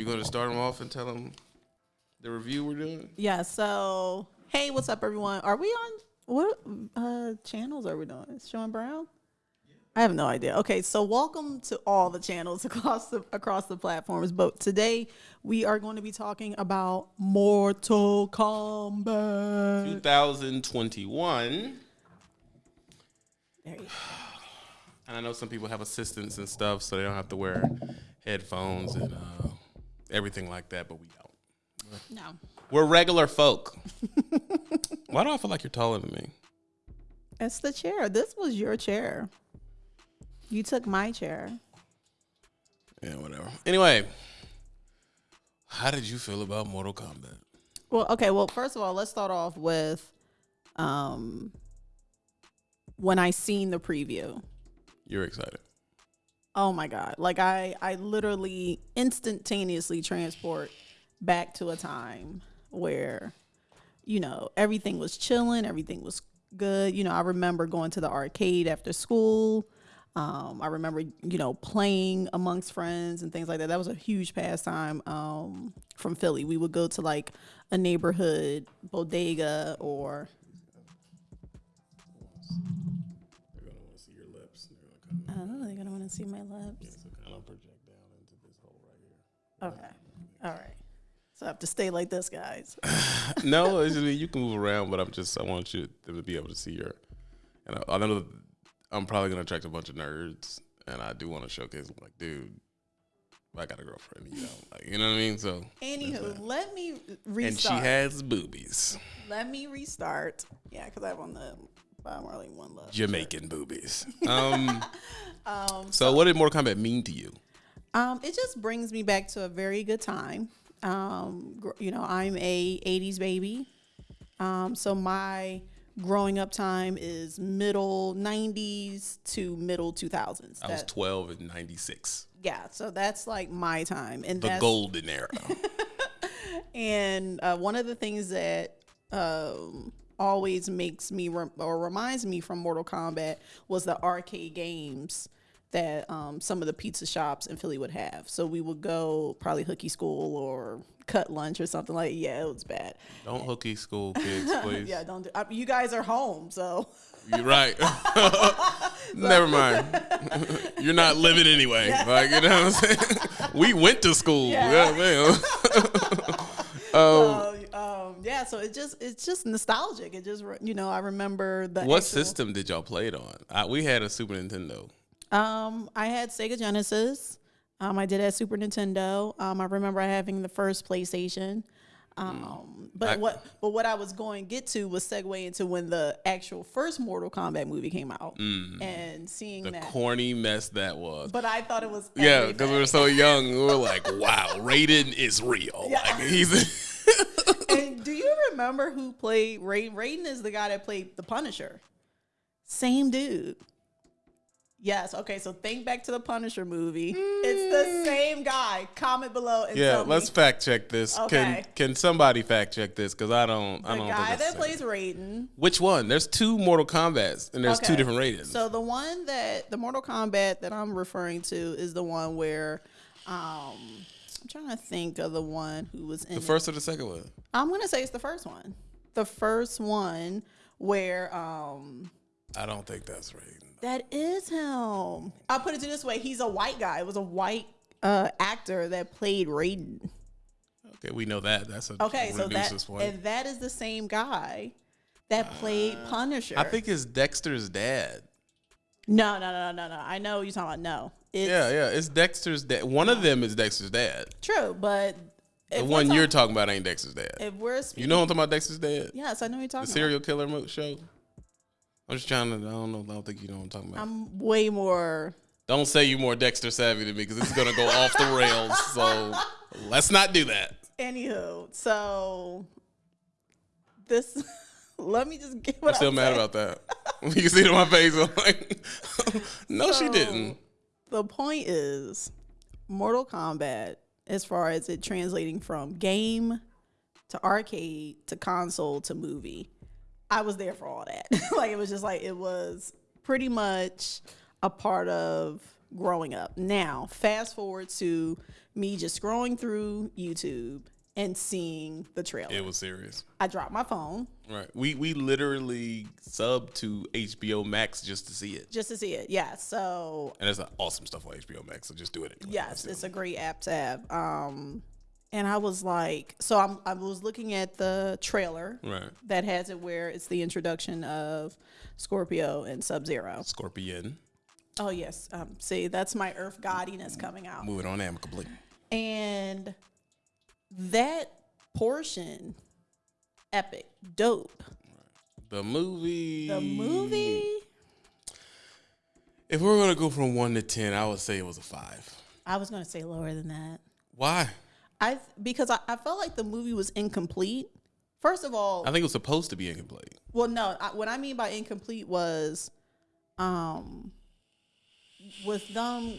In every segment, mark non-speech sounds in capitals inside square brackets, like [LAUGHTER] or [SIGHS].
You going to start them off and tell them the review we're doing? Yeah. So, hey, what's up, everyone? Are we on what uh, channels are we doing? Is Sean Brown? I have no idea. Okay, so welcome to all the channels [LAUGHS] across the across the platforms. But today we are going to be talking about Mortal Kombat. 2021. There you go. And I know some people have assistants and stuff, so they don't have to wear headphones and uh, everything like that, but we don't. No. We're regular folk. [LAUGHS] Why do I feel like you're taller than me? It's the chair. This was your chair. You took my chair. Yeah, whatever. Anyway, how did you feel about Mortal Kombat? Well, okay. Well, first of all, let's start off with um when I seen the preview. You're excited. Oh my god. Like I I literally instantaneously transport back to a time where you know, everything was chilling, everything was good. You know, I remember going to the arcade after school. Um, I remember, you know, playing amongst friends and things like that. That was a huge pastime um, from Philly. We would go to like a neighborhood bodega or they're gonna want to see my lips. so kind of project down into this hole right Okay, all right. So I have to stay like this, guys. [LAUGHS] no, it's just, you can move around, but I'm just I want you to be able to see your. And I, I know I'm probably gonna attract a bunch of nerds, and I do want to showcase like, dude, I got a girlfriend, you know, like you know what I mean. So Anywho, let me restart. and she has boobies, let me restart. Yeah, because I have on the Bob Marley one love. Jamaican boobies. [LAUGHS] Um. [LAUGHS] Um, so what did Mortal Kombat mean to you? Um, it just brings me back to a very good time. Um, you know, I'm a '80s baby, um, so my growing up time is middle '90s to middle 2000s. I was That- 12 in '96, yeah, so that's like my time, and the golden era. [LAUGHS] And uh, one of the things that um, always makes me or reminds me from Mortal Kombat was the arcade games that um, some of the pizza shops in Philly would have. So we would go probably hooky school or cut lunch or something like. Yeah, it was bad. Don't hooky school [LAUGHS] kids, please. Yeah, don't do. I, you guys are home, so You're right. [LAUGHS] [LAUGHS] Never mind. You're not living anyway. Like you know what I'm saying. we went to school. Yeah. Yeah, man. uh, um, yeah. So it just it's just nostalgic. It just you know I remember the what actual- system did y'all play it on? I, we had a Super Nintendo. Um, I had Sega Genesis. Um, I did have Super Nintendo. Um, I remember having the first PlayStation. Um, but I- what but what I was going to get to was segue into when the actual first Mortal Kombat movie came out and seeing The that. corny mess that was. but I thought it was yeah, because we were so young. We were like, [LAUGHS] "Wow, Raiden is real." Yeah. Like he's. And do you remember who played Raiden? Raiden is the guy that played the Punisher. Same dude. Yes. Okay. So think back to the Punisher movie. It's the same guy. Comment below and yeah, tell me let's fact check this. Okay. Can can somebody fact check this? Because I don't. I don't guy think that's that the same. plays Raiden. Which one? There's two Mortal Kombat's, and there's two different Raidens. So the one that the Mortal Kombat that I'm referring to is the one where um I'm trying to think of the one who was in the it. first or the second one? I'm gonna say it's the first one. The first one where um I don't think that's Raiden. that is him. I'll put it to this way, he's a white guy. It was a white uh actor that played Raiden. Okay, we know that. That's a Okay, so that point. and that is the same guy that played Punisher. I think it's Dexter's dad. no, no, no, no, no. I know you're talking about. No, Yeah, yeah, it's Dexter's dad. One of them is Dexter's dad. true, but The one you're talking about ain't Dexter's dad. if we're speaking, You know what I'm talking about, Dexter's dad? yes, I know what you're The talking about. serial killer mo- show. I'm just trying to. I don't know. I don't think you know what I'm talking about. I'm way more. don't say you more Dexter savvy than me because it's gonna go off the rails. So let's not do that. Anywho, so this. [LAUGHS] let me just get what I'm still I'm mad saying. about that. [LAUGHS] you can see it on my face. I'm like, [LAUGHS] no, she didn't. The point is, Mortal Kombat, as far as it translating from game to arcade to console to movie, I was there for all that. [LAUGHS] like it was just like it was pretty much a part of growing up. Now, fast forward to me just scrolling through YouTube and seeing the trailer. It was serious. I dropped my phone Right. We we literally sub to HBO Max just to see it. just to see it. Yeah. So And there's awesome stuff on HBO Max, so just do it anyway. yes, it's a great app to have. Um, and I was like, so I'm, I was looking at the trailer Right. that has it where it's the introduction of Scorpio and Sub Zero. Scorpion. Oh yes. Um, see, that's my Earth Godiness coming out. Moving on amicably. And that portion, epic, dope. The movie. The movie, If we're gonna go from one to ten, I would say it was a five. I was gonna say lower than that. Why? I because I, I felt like the movie was incomplete. First of all, I think it was supposed to be incomplete. well, no, I, what I mean by incomplete was, um, with them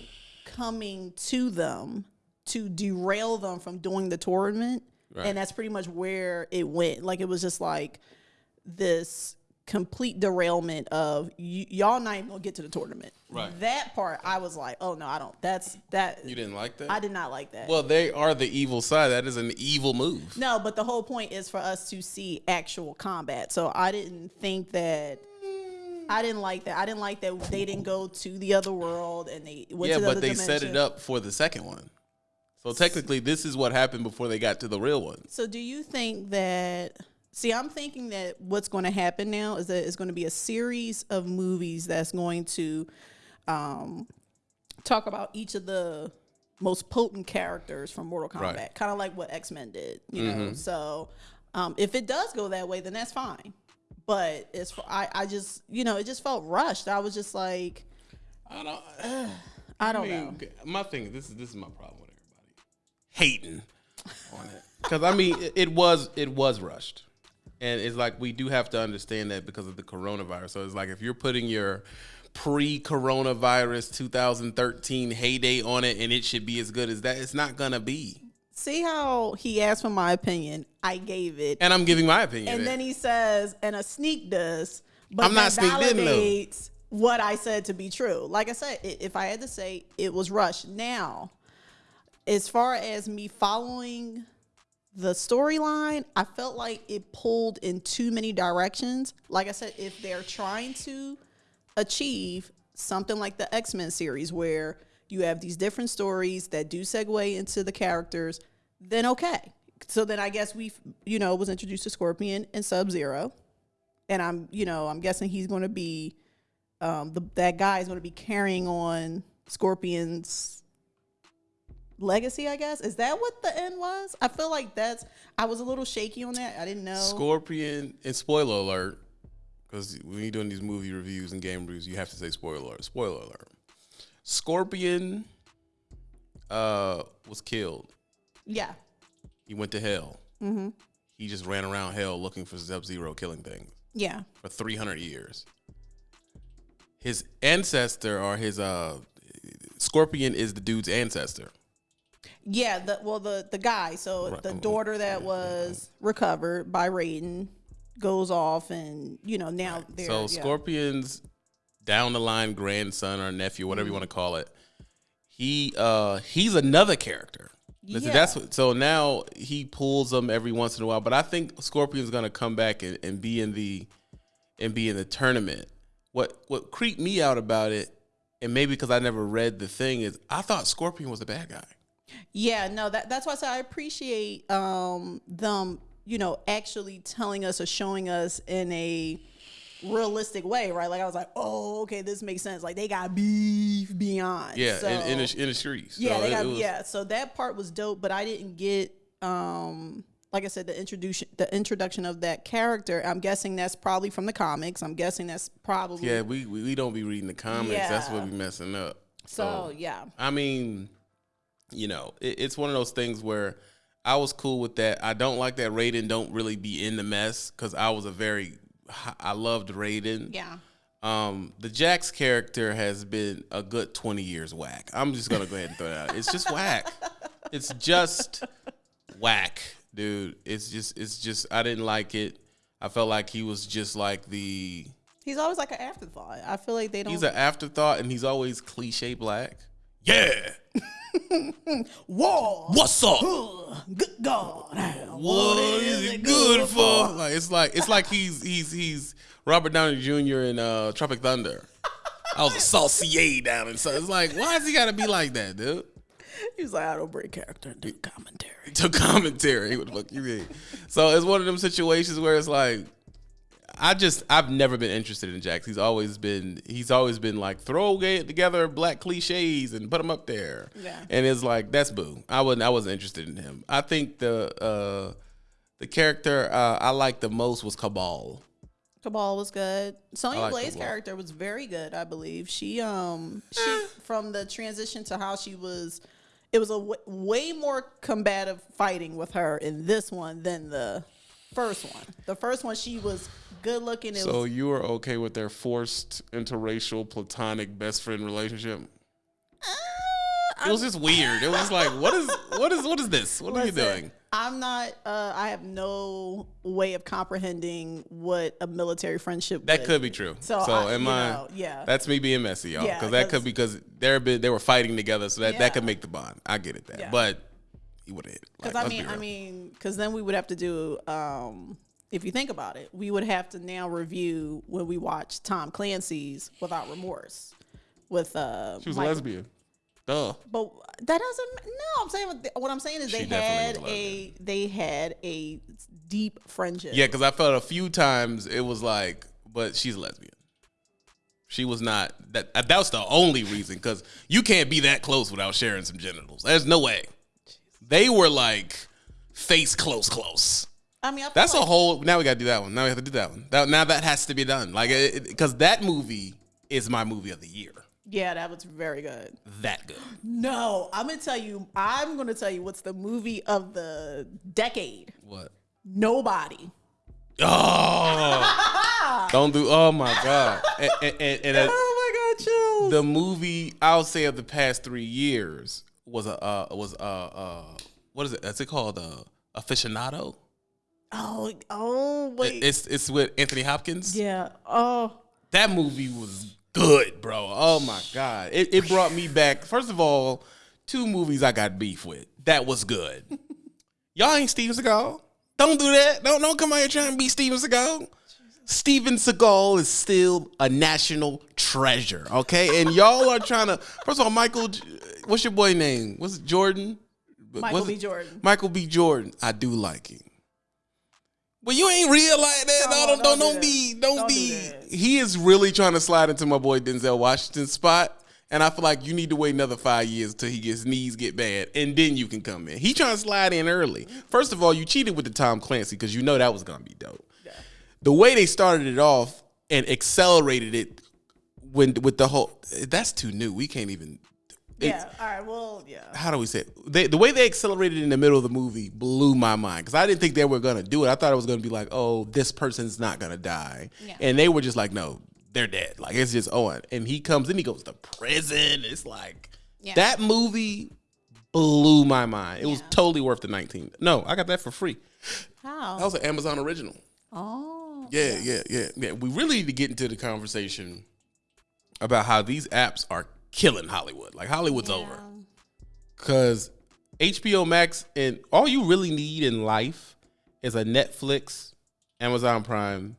coming to them to derail them from doing the tournament, Right. and that's pretty much where it went. Like it was just like this complete derailment of y'all not even gonna get to the tournament. Right. That part, I was like, oh no, I don't. That's that. You didn't like that? I did not like that. Well, they are the evil side. That is an evil move. No, but the whole point is for us to see actual combat. So I didn't think that. I didn't like that. I didn't like that they didn't go to the other world and they went yeah, to the but other they dimension. set it up for the second one. So technically, this is what happened before they got to the real one. So do you think that? See, I'm thinking that what's going to happen now is that it's going to be a series of movies that's going to um, talk about each of the most potent characters from Mortal Kombat, Right. Mm-hmm. kind of like what X Men did. You know, so um, if it does go that way, then that's fine. But as for I, I just you know, it just felt rushed. I was just like, I don't. [SIGHS] I don't I mean, know. my thing. This is this is my problem hating on it [LAUGHS] because I mean it, it was it was rushed, and it's like we do have to understand that because of the coronavirus. So it's like if you're putting your pre-coronavirus 2013 heyday on it, and it should be as good as that, it's not gonna be. See how he asked for my opinion. I gave it. And I'm giving my opinion. And then he says, and a sneak does, but I'm not that sneaked in, validates what I said to be true. Like I said, if I had to say, it was rushed. Now, as far as me following the storyline, I felt like it pulled in too many directions. Like I said, if they're trying to achieve something like the X Men series where you have these different stories that do segue into the characters, then okay. So then I guess we, you know, was introduced to Scorpion and Sub Zero, and I'm, you know, I'm guessing he's going to be, um, the that guy is going to be carrying on Scorpion's legacy. I guess is that what the end was? I feel like that's. I was a little shaky on that. I didn't know. Scorpion, and spoiler alert, because when you're doing these movie reviews and game reviews, you have to say spoiler alert. Spoiler alert. Scorpion uh, was killed. yeah. He went to hell. Mm-hmm. He just ran around hell looking for Sub Zero, killing things Yeah. for 300 years. His ancestor or his uh, Scorpion is the dude's ancestor. Yeah, the well the the guy, so Right. the daughter that was recovered by Raiden goes off and you know now they're So yeah. Scorpion's down the line grandson or nephew, whatever Mm-hmm. you want to call it. He uh he's another character. Yeah. That's what, so now he pulls them every once in a while, but I think Scorpion's gonna come back and, and be in the and be in the tournament. What what creeped me out about it, and maybe because I never read the thing, is I thought Scorpion was the bad guy. Yeah, no, that that's why I I appreciate um them, you know, actually telling us or showing us in a realistic way, right? Like I was like, oh, okay, this makes sense. Like they got beef beyond. Yeah, so, in, in, the, in the streets. yeah, So they got was- yeah. So that part was dope, but I didn't get um like I said, the introduction the introduction of that character. I'm guessing that's probably from the comics. I'm guessing that's probably Yeah, we, we we don't be reading the comics. That's what Yeah. we messing up. so yeah. I mean, you know, it, it's one of those things where I was cool with that. I don't like that Raiden don't really be in the mess because I was a very I loved Raiden. Yeah. Um, the Jax character has been a good twenty years whack. I'm just gonna go ahead and throw it out. It's just whack. [LAUGHS] It's just whack, dude. It's just it's just I didn't like it. I felt like he was just like the He's always like an afterthought. I feel like they don't. He's an afterthought, and he's always cliche black. Yeah. [LAUGHS] war. What's up? Good God. What is it good for? Like it's like it's like he's he's he's Robert Downey Jr. in uh, Tropic Thunder. I was a saucier down in so it's like why does he got to be like that, dude? He was like, I don't break character into commentary. To commentary, what the fuck you mean? So it's one of them situations where it's like. I just I've never been interested in Jax. He's always been he's always been like throw together black cliches and put them up there. Yeah. And it's like that's boo. I wasn't I wasn't interested in him. I think the uh the character uh, I liked the most was Cabal. Cabal was good. Sonya like Blade's Cabal. character was very good, I believe. She um she from the transition to how she was it was a w- way more combative fighting with her in this one than the first one. The first one she was good looking. It So was you are okay with their forced interracial platonic best friend relationship? Uh, It was just weird. It was like, what is what is what is this? What are you doing? I'm not. Uh, I have no way of comprehending what a military friendship. That would- could be true. So, So, I- am I? know, yeah. That's me being messy, y'all. Yeah, Because that 'cause- could be because they're bit, they were fighting together, so that, that could make the bond. I get it that, Yeah. but he would have hit. Because Like, I let's be mean, I mean, because then we would have to do. Um, if you think about it, we would have to now review when we watch Tom Clancy's Without Remorse with uh. she was a lesbian. Duh. But that doesn't. No, I'm saying what- what I'm saying is She they had a a they had a deep friendship. Yeah, because I felt a few times it was like, but she's a lesbian. She was not that. That was the only reason because you can't be that close without sharing some genitals. There's no way. They were like face close, close. I mean, I That's a whole. Now we got to do that one. Now we have to do that one. That, now that has to be done. Like, because that movie is my movie of the year. yeah, that was very good. That good. No, I'm gonna tell you. I'm gonna tell you what's the movie of the decade. What? Nobody. Oh, [LAUGHS] don't do. Oh my god. And, and, and, and, uh, Oh my god, chills. the movie I'll say of the past three years was a uh, was uh, uh what is it? Is it called? Uh, aficionado. oh, oh wait. It's it's with Anthony Hopkins. yeah. Oh, That movie was good, bro. Oh my god, it it brought me back. First of all, two movies I got beef with. That was good. [LAUGHS] Y'all ain't Steven Seagal. Don't do that. Don't don't come out here trying to be Steven Seagal. Steven Seagal is still a national treasure, okay? And y'all are trying to. First of all, Michael, what's your boy name? What's it, Jordan? Michael What's B. Jordan. Michael B. Jordan. I do like him. But you ain't real like that. No, don't, don't don't, do be, don't, Don't be. that. He is really trying to slide into my boy Denzel Washington's spot. And I feel like you need to wait another five years till he gets knees get bad, and then you can come in. He trying to slide in early. First of all, you cheated with the Tom Clancy because you know that was gonna be dope. The way they started it off and accelerated it when with the whole that's too new. We can't even. Yeah. All right. Well, yeah. How do we say it? They, the way they accelerated in the middle of the movie blew my mind because I didn't think they were gonna do it. I thought it was gonna be like, oh, this person's not gonna die, Yeah. and they were just like, no, they're dead. Like it's just on. And he comes and he goes to prison. It's like Yeah. that movie blew my mind. It was totally worth the nineteen. No, I got that for free. How? That was an Amazon original. oh. Yeah, yeah, yeah, yeah. We really need to get into the conversation about how these apps are killing Hollywood. Like Hollywood's over because HBO Max and all you really need in life is a Netflix, Amazon Prime,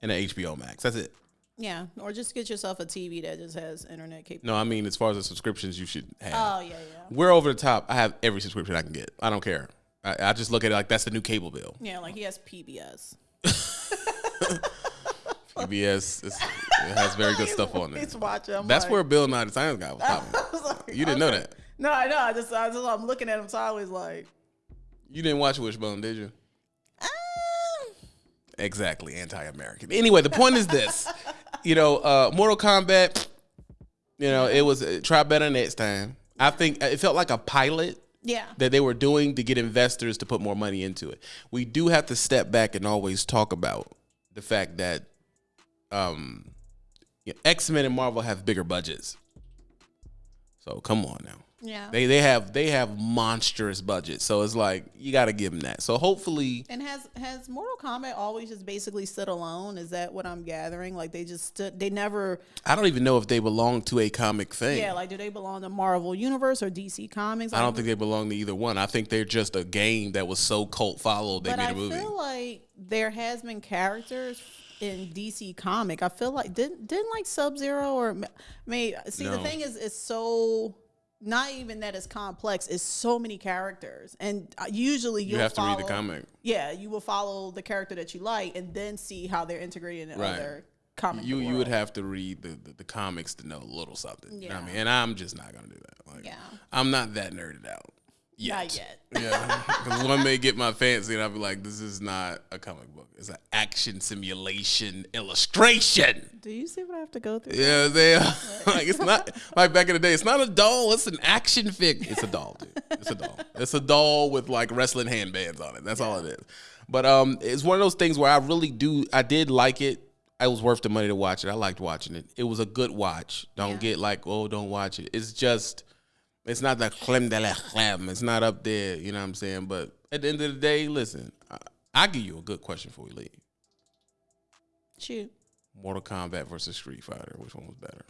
and an HBO Max. That's it. Yeah. Or just get yourself a TV that just has internet capability. No, I mean as far as the subscriptions you should have. Oh yeah, yeah. We're over the top. I have every subscription I can get. I don't care. I, I just look at it like that's the new cable bill. Yeah, like he has PBS. [LAUGHS] [LAUGHS] PBS is, it has very good [LAUGHS] stuff on it. Watching. That's like, where Bill Nye the Science Guy was talking. Was like, You didn't know that. No, I know. I just, I just, I'm looking at him sideways, like, You didn't watch Wishbone, did you? ah. Exactly, anti-American. Anyway, the point is this: [LAUGHS] you know, uh, Mortal Kombat. You know, it was uh, try better next time. I think it felt like a pilot yeah, that they were doing to get investors to put more money into it. We do have to step back and always talk about the fact that um, X Men and Marvel have bigger budgets. So come on now. Yeah. They they have they have monstrous budgets, so it's like you got to give them that. So hopefully, And has has Mortal Kombat always just basically stood alone? Is that what I'm gathering? Like they just stood. They never. I don't even know if they belong to a comic thing. Yeah. Like do they belong to Marvel Universe or DC Comics? I don't think they belong to either one. I think they're just a game that was so cult followed they But made I a movie. I feel like there has been characters in DC comic. I feel like didn't didn't like Sub Zero or may see the thing is it's so not even that it's complex. It's so many characters, and uh, usually you have to read the comic. Yeah, you will follow the character that you like, and then see how they're integrated in Right. other comic. You you would have to read the, the, the comics to know a little something. You know what I mean? And I'm just not gonna do that. Like, Yeah. I'm not that nerded out. Yet. Not yet. Yeah, [LAUGHS] because one may get my fancy, and I'll be like, "This is not a comic book; it's an action simulation illustration." Do you see what I have to go through? Yeah, they [LAUGHS] like it's not like back in the day. It's not a doll; it's an action fig. It's a doll, dude. It's a doll. It's a doll with like wrestling handbands on it. That's all it is. But um, it's one of those things where I really do. I did like it. It was worth the money to watch it. I liked watching it. It was a good watch. Don't Yeah. get like, oh, don't watch it. It's just, it's not the creme de la creme. It's not up there. You know what I'm saying? But at the end of the day, listen, I, I'll give you a good question before we leave. Shoot. Mortal Kombat versus Street Fighter. Which one was better?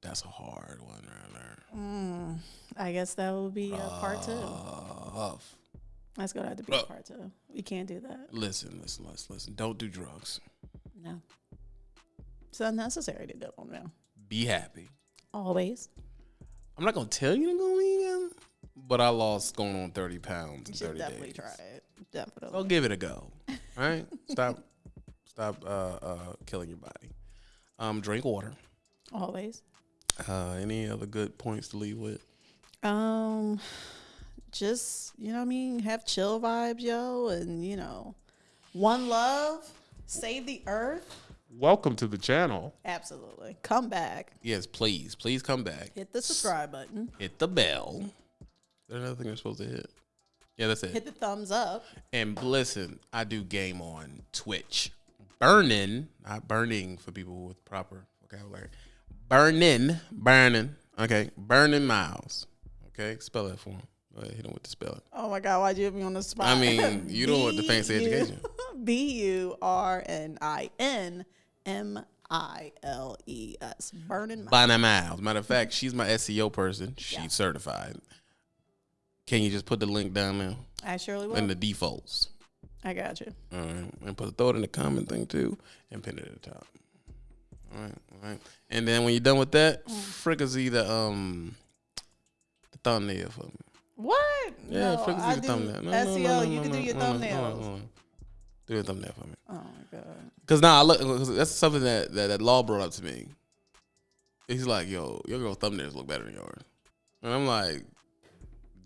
That's a hard one right there. I guess that will be uh, part two. Tough. That's gonna have to be Look. part two. We can't do that. Listen, listen, listen, listen. Don't do drugs. No. It's unnecessary to do them now. Be happy. Always. I'm not gonna tell you to go vegan, but I lost going on 30 pounds in You should 30 definitely days. try it. Definitely. Go give it a go. All [LAUGHS] right? stop, stop uh, uh, killing your body. Um, drink water. Always. Uh, any other good points to leave with? Um, just you know what I mean. Have chill vibes, yo, and you know, one love, save the earth. Welcome to the channel. Absolutely, come back, Yes, please, please come back. hit the subscribe button, Hit the bell. Is there another thing you're supposed to hit? Yeah, that's it. hit the thumbs up. And listen, I do game on Twitch. Burning, not burning for people with proper vocabulary. Burning, burning. Okay, burning miles. Okay, spell that for him. Go ahead, hit him with the spelling. Oh my God, why'd you put me on the spot? I mean, you don't want the fancy [LAUGHS] B U- education. [LAUGHS] B U R N I N M I L E S. Burning. My- Burning miles. Matter of fact, she's my SEO person. She's certified. Can you just put the link down there I surely will. in the defaults? I got you. All right, and put throw it in the comment thing too, and pin it at the top. All right, all right. And then when you're done with that, Mm. fricassee the um the thumbnail for me. What? Yeah, no, fricassee I the do thumbnail. No, SEO. no, no, you can do your thumbnails. Do a thumbnail for me. Oh my god. Cause now I look. Cause that's something that, that that law brought up to me. He's like, "Yo, your girl thumbnails look better than yours," and I'm like,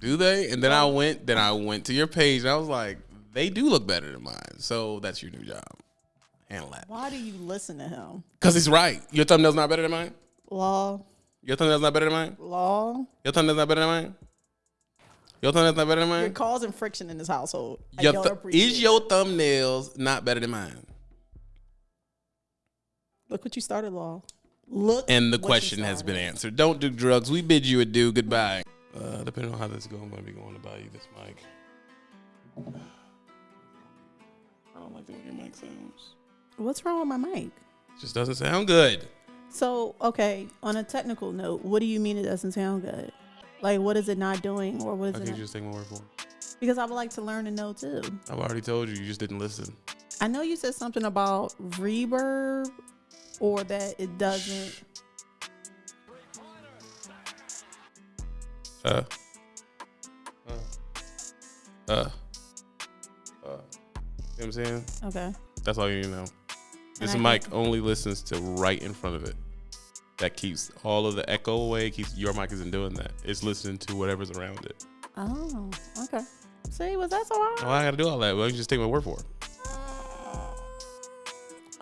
"Do they?" And then I went, then I went to your page, and I was like, "They do look better than mine." So that's your new job. Handle that. Why do you listen to him? Cause he's right. Your thumbnail's not better than mine. Law, Your thumbnail's not better than mine. law. Your thumbnail's not better than mine. Your thumbnail's not better than mine. You're causing friction in this household. Your th- is your thumbnails not better than mine? Look what you started, law. Look. And the question has been answered. Don't do drugs. We bid you adieu. Goodbye. Uh, depending on how this goes, I'm going to be going to buy you this mic. I don't like the way your mic sounds. What's wrong with my mic? It just doesn't sound good. So, okay, on a technical note, what do you mean it doesn't sound good? Like, what is it not doing, or what I it? Not? just take my word for it. Because I would like to learn and know too. I've already told you. You just didn't listen. I know you said something about reverb, or that it doesn't. Uh. Uh. Uh. Uh. You know what I'm saying? Okay. That's all you need to know. This mic only listens to right in front of it. That keeps all of the echo away. Keeps your mic isn't doing that. It's listening to whatever's around it. Oh, okay. See, was that so hard? Oh, I gotta do all that. Well, you just take my word for it. Uh,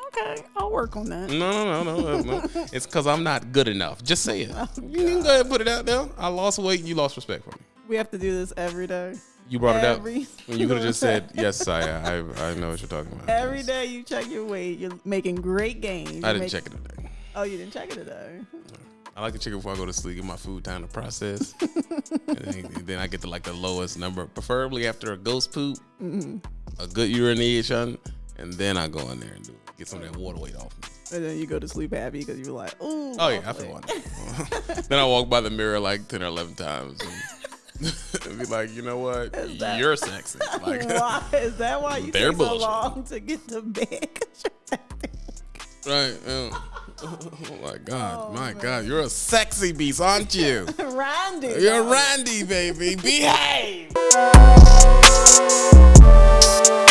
okay, I'll work on that. No, no, no, no, no. [LAUGHS] it's because I'm not good enough. Just say it. Oh, you can go ahead and put it out there. I lost weight. You lost respect for me. We have to do this every day. You brought it up. Every You could have just said, [LAUGHS] "Yes, I, I, I know what you're talking about." Every Yes. day you check your weight. You're making great gains. I didn't make- check it today. Oh, you didn't check it today. I like to check it before I go to sleep. Get my food time to process, [LAUGHS] and then, then I get to like the lowest number, preferably after a ghost poop, mm-hmm. a good urination, and then I go in there and do it. get some of that water weight off me. And then you go to sleep happy because you're like, ooh. Oh yeah, I lovely." feel wonderful. [LAUGHS] [LAUGHS] then I walk by the mirror like ten or eleven times and, be like, you know what, that- you're sexy. Like, why is that why you take so long to get to bed? right? yeah. Oh my god, oh, my god, you're a sexy beast, aren't you? [LAUGHS] Randy. You're. Randy, baby. Behave. [LAUGHS]